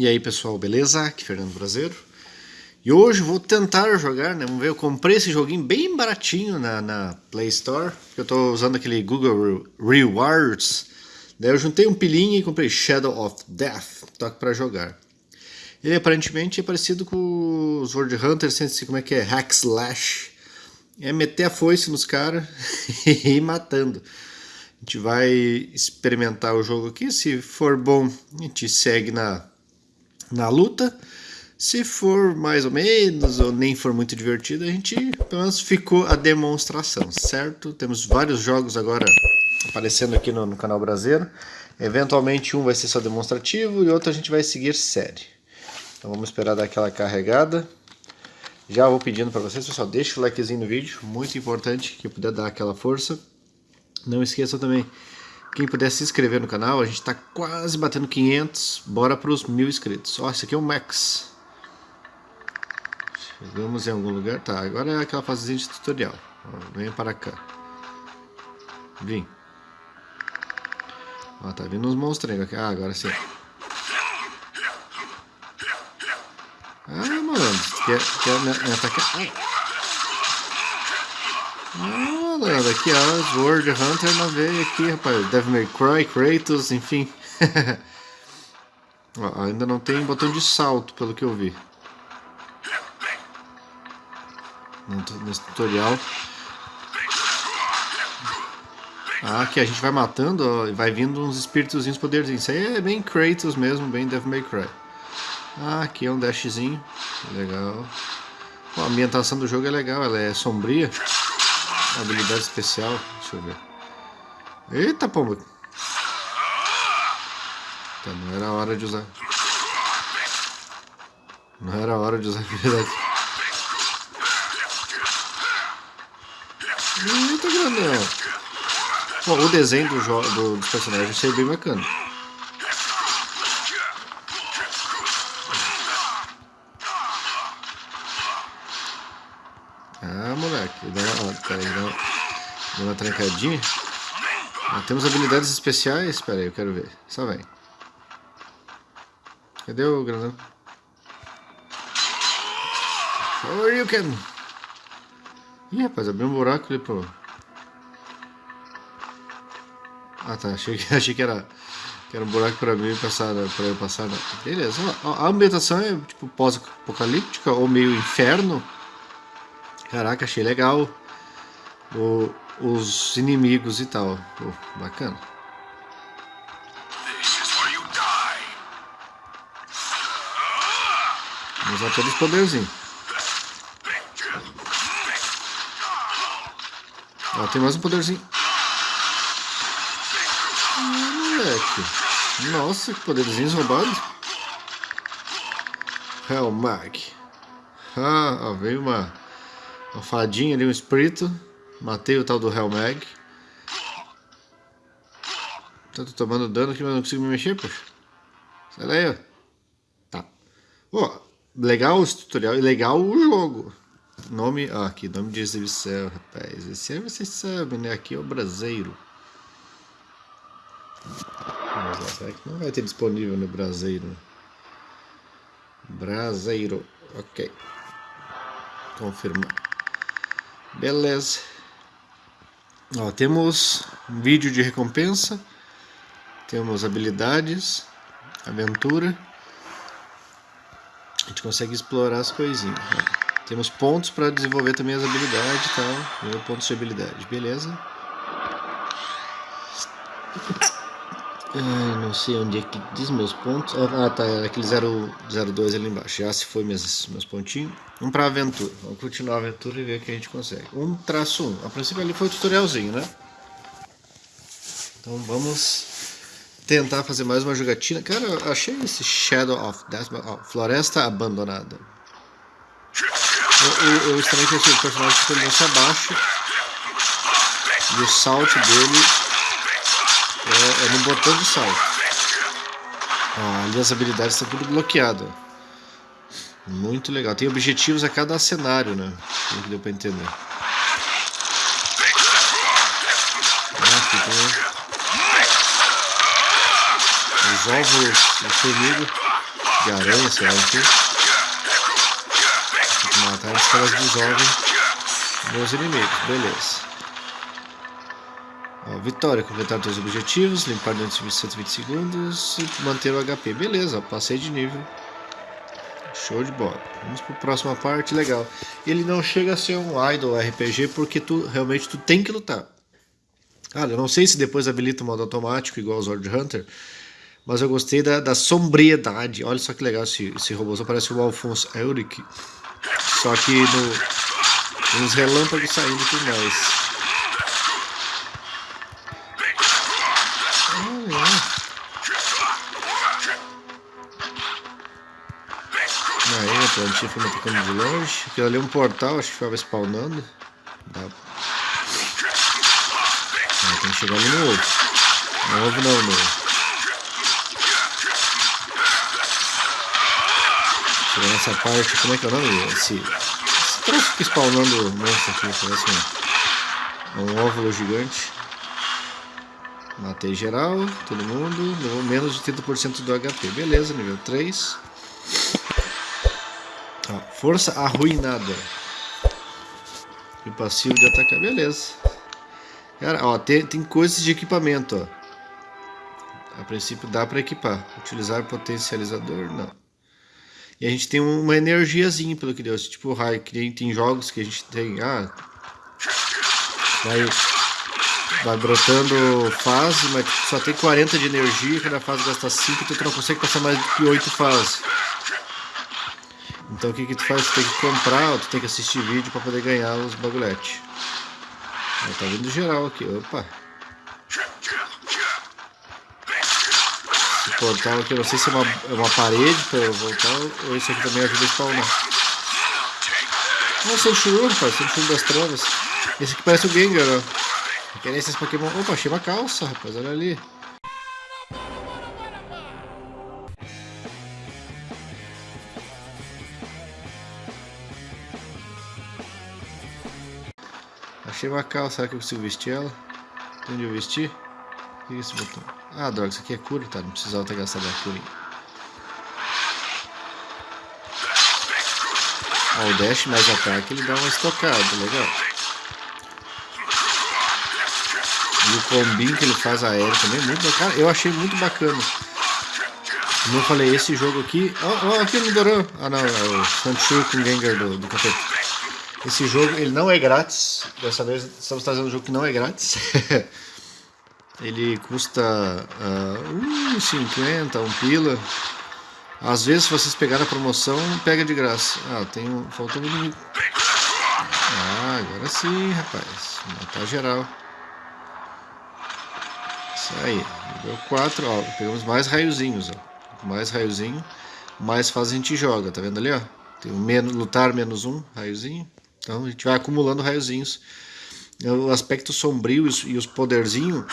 E aí pessoal, beleza? Aqui é Fernando Brasileiro. E hoje vou tentar jogar, né? Vamos ver, eu comprei esse joguinho bem baratinho na, na Play Store. Eu tô usando aquele Google Rewards. Daí eu juntei um pilinho e comprei Shadow of Death. Toque pra jogar. Ele aparentemente é parecido com os World Hunters, sem como é que é, Hack Slash. É meter a foice nos caras e ir matando. A gente vai experimentar o jogo aqui, se for bom a gente segue na, na luta. Se for mais ou menos, ou nem for muito divertido, a gente pelo menos ficou a demonstração, certo? Temos vários jogos agora aparecendo aqui no, no canal brasileiro. Eventualmente um vai ser só demonstrativo e outro a gente vai seguir série. Então vamos esperar dar aquela carregada. Já vou pedindo para vocês, pessoal, deixa o likezinho no vídeo, muito importante que puder dar aquela força. Não esqueça também, quem puder se inscrever no canal, a gente está quase batendo 500, bora para os mil inscritos. Ó, esse aqui é o Max. Chegamos em algum lugar, tá, agora é aquela fasezinha de tutorial. Ó, venha para cá. Vim. Ó, tá vindo uns monstros aqui. Ah, agora sim. Ah, mano, quer, quer me, me atacar? Ah malandro, aqui ó, World Hunter na veia aqui, rapaz. Devil May Cry, Kratos, enfim. ó, ainda não tem botão de salto, pelo que eu vi. Nesse tutorial. Ah, aqui a gente vai matando, ó, e vai vindo uns espíritozinhos poderzinhos. Isso aí é bem Kratos mesmo, bem Devil May Cry. Ah, aqui é um dashzinho. Legal. a ambientação do jogo é legal, ela é sombria. Habilidade especial, deixa eu ver. Eita, pomba! Tá, não era hora de usar. Não era hora de usar habilidade. Eita, grandão! Bom, o desenho do do, dos personagens achei bem bacana. Ah, moleque, dá uma, peraí, dá uma, dá uma trancadinha. Ah, temos habilidades especiais, peraí, eu quero ver. Só vem. Cadê o grandão? can. Ih, rapaz, abriu um buraco ali pro... Ah, tá, achei que, achei que era... Que era um buraco pra mim passar, pra eu passar. Não. Beleza. A ambientação é tipo pós-apocalíptica ou meio inferno. Caraca, achei legal o, os inimigos e tal. Bacana. Vamos usar todos os poderzinhos. Ó, tem mais um poderzinho. Ah, moleque. Nossa, que poderzinhos roubados. Hellmag. Ah, ó, veio uma uma fadinha ali, um espírito. Matei o tal do Hellmag. Tô tomando dano aqui, mas não consigo me mexer, poxa. Sai daí, ó. Tá. Ó, legal esse tutorial e legal o jogo. Nome, ah, aqui, nome de exibição, rapaz. Esse aí vocês sabem, né? Aqui é o Braseiro. Lá, será que não vai ter disponível no Braseiro? Braseiro, ok. Confirmar. Beleza. Ó, temos vídeo de recompensa. Temos habilidades, aventura. A gente consegue explorar as coisinhas. Ó. Temos pontos para desenvolver também as habilidades e tal. Pontos de habilidade, beleza. Ai, não sei onde é que diz meus pontos. Ah, tá, é aquele 002 ali embaixo. Já se foi meus, meus pontinhos. Vamos pra aventura. Vamos continuar a aventura e ver o que a gente consegue. 1 traço 1. A princípio ali foi o tutorialzinho, né? Então vamos tentar fazer mais uma jogatina. Cara, eu achei esse Shadow of Death, oh, Floresta Abandonada. Eu, eu, eu estranho que esse personagem se abaixa. E o salto dele é, é no botão de salto. Ó, ali as habilidades estão tudo bloqueadas. Muito legal. Tem objetivos a cada cenário, né? Como deu pra entender. Ah, aqui tem os ovos do inimigo. de aranha, sei lá o que. Tem que matar antes que elas dissolvem meus inimigos, beleza. Vitória, completar os objetivos, limpar de 120 segundos e manter o HP. Beleza, passei de nível. Show de bola. Vamos para a próxima parte, legal. Ele não chega a ser um idol RPG porque tu realmente tu tem que lutar. Cara, eu não sei se depois habilita o modo automático igual o Sword Hunter, mas eu gostei da, da sombriedade. Olha só que legal esse, esse robô, só parece o Alphonse Euric, só que no, uns relâmpagos saindo tudo mais. Plantinha foi atacando de longe. Aquilo ali é um portal, acho que ficava spawnando. Dá. Ah, tem que chegar ali no ovo. No ovo não, no. Chegar nessa parte, como é que é o nome? Esse, esse troço que spawnando monstro aqui, parece um, um óvulo gigante. Matei geral, todo mundo, menos de 30% do HP. Beleza, nível 3. Ó, força arruinada. E passivo de atacar, beleza. Cara, ó, tem, tem coisas de equipamento, ó. A princípio dá para equipar. Utilizar potencializador, não. E a gente tem uma energiazinha, pelo que deu. Tipo raio, que tem, tem jogos que a gente tem. Ah, vai vai brotando fase, mas só tem 40 de energia, cada fase gasta 5, então tu não consegue passar mais do que 8 fases. Então o que que tu faz? Tu tem que comprar, tu tem que assistir vídeo para poder ganhar os bagulhetes. tá vindo geral aqui, opa. Esse portal aqui, não sei se é uma, é uma parede para eu voltar, ou isso aqui também ajuda a spawnar. Nossa, é o Shuru, rapaz, tem o Shuru das trevas. Esse aqui parece o Gengar, ó. Esses Pokémon. Opa, achei uma calça, rapaz, olha ali. Achei uma calça, será que eu consigo vestir ela? Onde eu vestir? O que é esse botão? Ah, droga, isso aqui é cura, tá? Não precisava ter gastado a cura. Ó, o dash mais ataque, ele dá uma estocada, legal. E o combinho que ele faz aéreo também, muito bacana. Eu achei muito bacana. Como eu falei, esse jogo aqui... Ó, oh, oh, aqui no Doran. Ah, não, é o Sanchu com Gengar do, do capeta. Esse jogo, ele não é grátis. Dessa vez estamos trazendo um jogo que não é grátis. ele custa uh, 1,50, 1 pila. Às vezes, se vocês pegarem a promoção, pega de graça. Ah, tem um... Faltou um inimigo. Ah, agora sim, rapaz. Matar geral. Isso aí, nível 4, ó, pegamos mais raiozinhos, ó. Mais raiozinho, mais fase a gente joga, tá vendo ali, ó? Tem o menos, lutar menos um, raiozinho. Então a gente vai acumulando raiozinhos. O aspecto sombrio e os poderzinhos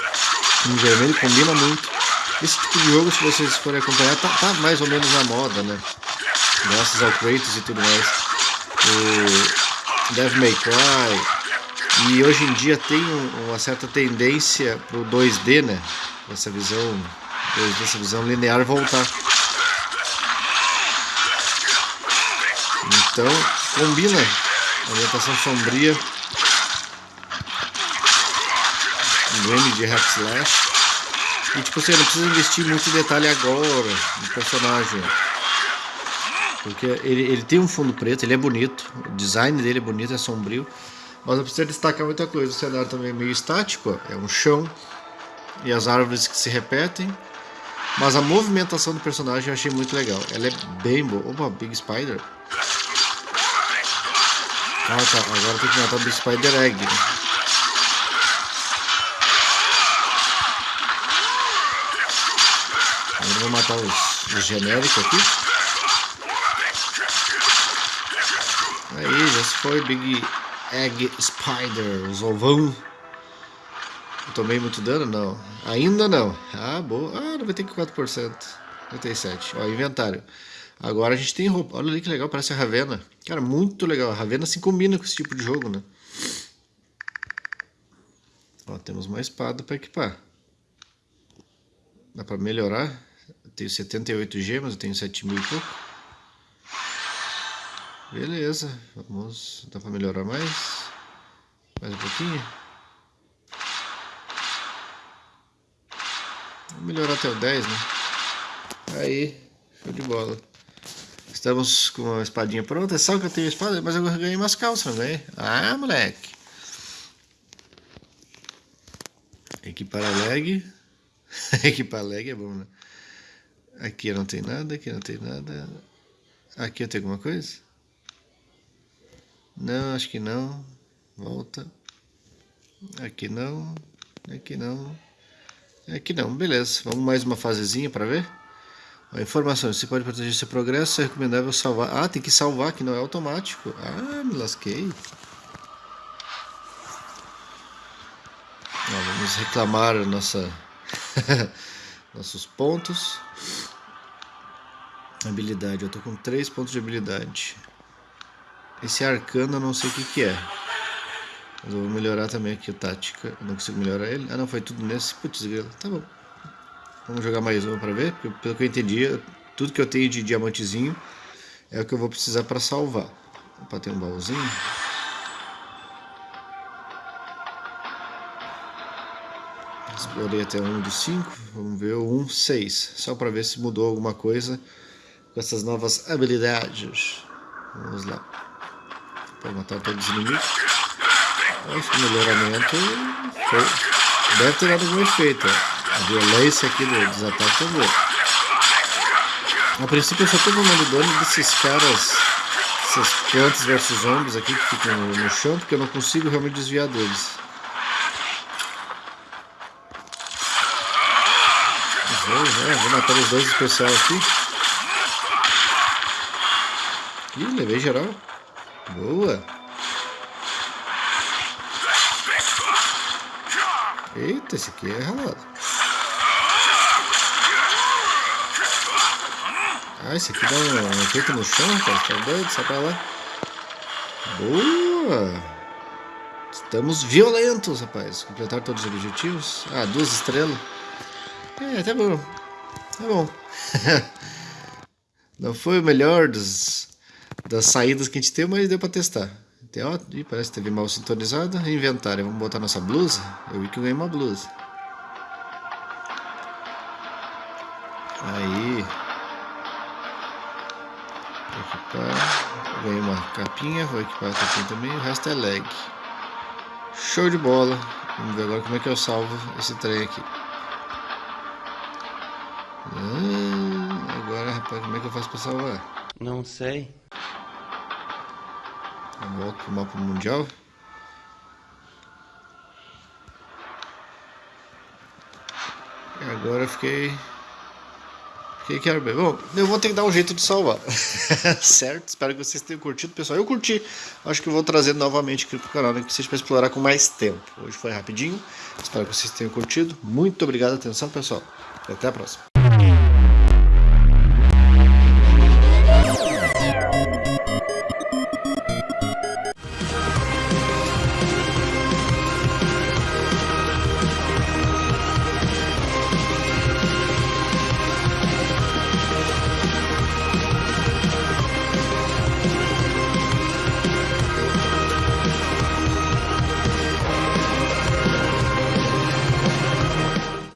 em vermelho combina muito. Esse tipo de jogo, se vocês forem acompanhar, tá, tá mais ou menos na moda, né? Graças ao Kratos e tudo mais. O Devil May Cry, e hoje em dia tem uma certa tendência para o 2D, né? Essa visão, 2D, essa visão linear voltar. Então, combina a ambientação sombria game de hack slash e tipo assim, não precisa investir muito detalhe agora no personagem porque ele, ele tem um fundo preto, ele é bonito o design dele é bonito, é sombrio mas não precisa destacar muita coisa. O cenário também é meio estático, é um chão e as árvores que se repetem. Mas a movimentação do personagem eu achei muito legal. Ela é bem boa. Opa, Big Spider. Ah tá, agora tem que matar o Big Spider Egg. Agora vou matar os, os genéricos aqui. Aí, já se foi Big Egg Spider, os ovão. Eu tomei muito dano? Não. Ainda não. Ah, boa. Ah, 94%. 97%. Ó, inventário. Agora a gente tem roupa. Olha ali que legal, parece a Ravena. Cara, muito legal. A Ravena se combina com esse tipo de jogo, né? Ó, temos uma espada para equipar. Dá para melhorar. tenho 78 gemas, eu tenho 7 mil e pouco. Beleza, vamos. Dá pra melhorar mais? Mais um pouquinho? Vamos melhorar até o 10, né? Aí, show de bola. Estamos com a espadinha pronta. É só que eu tenho espada, mas eu ganhei umas calças, ganhei? Ah, moleque. Equipar a leg. Equipar a leg é bom, né? Aqui não tem nada, aqui não tem nada. Aqui eu tenho alguma coisa? Não, acho que não. Volta. Aqui não. Aqui não. Aqui não. Beleza. Vamos mais uma fasezinha para ver. A informação, você pode proteger seu progresso, é recomendável salvar. Ah, tem que salvar, que não é automático. Ah, me lasquei. Vamos reclamar nossa nossos pontos. Habilidade, eu tô com 3 pontos de habilidade. Esse arcano eu não sei o que, que é. Mas eu vou melhorar também aqui a tática. Eu não consigo melhorar ele. Ah não, foi tudo nesse. Putz, tá bom. Vamos jogar mais uma para ver, porque pelo que eu entendi, tudo que eu tenho de diamantezinho é o que eu vou precisar para salvar. Para ter um baúzinho. Explorei até um de 5, vamos ver o 1, 6. Só para ver se mudou alguma coisa com essas novas habilidades. Vamos lá. Para matar todos os inimigos. Esse melhoramento foi... deve ter dado algum efeito. A violência aqui dos ataques é boa. A princípio eu só tô tomando dano desses caras, essas plantas versus zombies aqui que ficam no chão, porque eu não consigo realmente desviar deles. Vou, né? vou matar os dois especial aqui. Ih, levei geral. Boa. Eita, esse aqui é ralado. Ah, esse aqui dá um efeito no chão, rapaz. Tá doido? Sai pra lá. Boa! Estamos violentos, rapaz. Completar todos os objetivos. Ah, duas estrelas. É, tá bom. Tá bom. Não foi o melhor dos, das saídas que a gente teve, mas deu pra testar. Tem, ó, ih, parece que teve mal sintonizado. Inventário. Vamos botar nossa blusa. Eu vi que eu ganhei uma blusa. Aí. Equipar. Ganhei uma capinha, vou equipar a capinha também. O resto é leg. Show de bola. Vamos ver agora como é que eu salvo esse trem aqui. Ah, agora, rapaz, como é que eu faço pra salvar? Não sei. Eu volto pro mapa mundial. E agora eu fiquei que quero ver? Bom, eu vou ter que dar um jeito de salvar. certo? Espero que vocês tenham curtido, pessoal. Eu curti. Acho que vou trazer novamente aqui pro canal, né? Que seja para explorar com mais tempo. Hoje foi rapidinho. Espero que vocês tenham curtido. Muito obrigado, atenção, pessoal. E até a próxima.